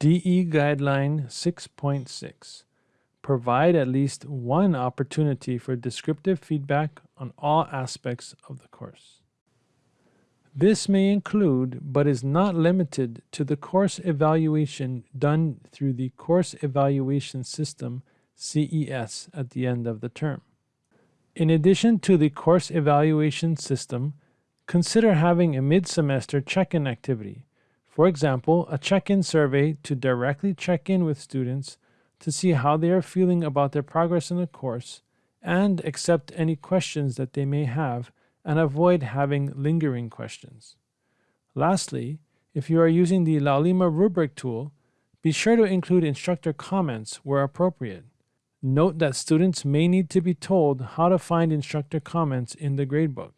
DE Guideline 6.6 Provide at least one opportunity for descriptive feedback on all aspects of the course. This may include, but is not limited to, the course evaluation done through the Course Evaluation System CES at the end of the term. In addition to the course evaluation system, consider having a mid-semester check-in activity. For example, a check-in survey to directly check in with students to see how they are feeling about their progress in the course and accept any questions that they may have and avoid having lingering questions. Lastly, if you are using the Laulima rubric tool, be sure to include instructor comments where appropriate. Note that students may need to be told how to find instructor comments in the gradebook.